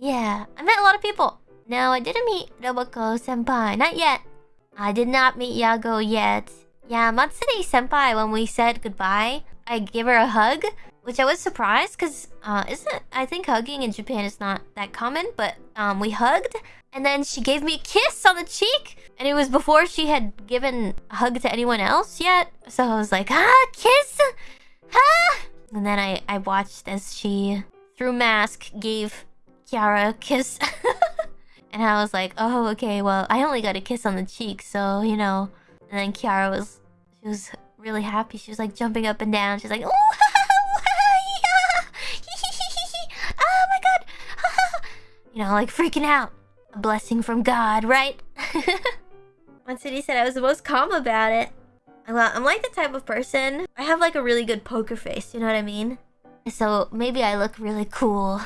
Yeah, I met a lot of people. No, I didn't meet Roboco Senpai. Not yet. I did not meet Yago yet. Yeah, Matsuri Senpai, when we said goodbye, I gave her a hug, which I was surprised because, uh, isn't I think hugging in Japan is not that common, but um, we hugged, and then she gave me a kiss on the cheek, and it was before she had given a hug to anyone else yet. So I was like, ah, kiss, ah, and then I I watched as she through mask gave Kiara kiss. and I was like, oh, okay, well, I only got a kiss on the cheek, so, you know. And then Kiara was, she was really happy. She was like jumping up and down. She's like, oh, oh my god. you know, like freaking out. A blessing from God, right? Matsuri said I was the most calm about it. I'm like the type of person, I have like a really good poker face, you know what I mean? So maybe I look really cool.